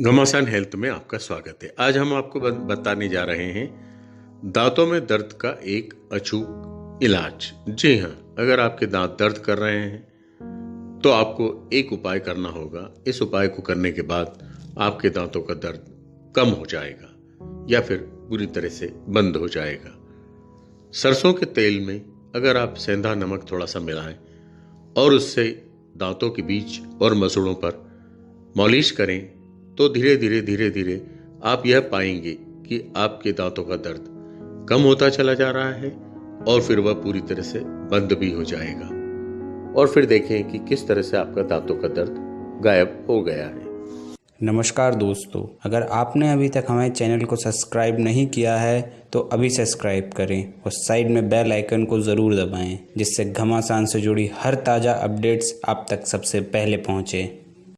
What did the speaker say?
घमासान हेल्थ में आपका स्वागत है। आज हम आपको बताने जा रहे हैं, दांतों में दर्द का एक अचूक इलाज। जी हाँ अगर आपके दांत दर्द कर रहे हैं तो आपको एक उपाय करना होगा। इस उपाय को करने के बाद आपके दांतों का दर्द कम हो जाएगा या फिर पूरी तरह से बंद हो जाएगा। सरसों के तेल में अगर आप सेंधा नमक थोड़ा सा मिलाएँ और उससे दांतों के बीच और मसूड़ों पर मॉलिश करें तो धीरे धीरे धीरे धीरे आप यह पाएँगे कि आपके दांतों का दर्द कम होता चला जा रहा है और फिर वह पूरी तरह से बंद भी हो जाएगा। और फिर देखें कि किस तरह से आपका दांतों का दर्द गायब हो गया है। नमस्कार दोस्तों, अगर आपने अभी तक हमारे चैनल को सब्सक्राइब नहीं किया है तो अभी सब्सक्राइब करें और साइड में बेल आइकन को ज़रूर दबाएँ, जिससे घमासान से जुड़ी हर ताज़ा अपडेट्स आप तक सबसे पहले पहुँचे।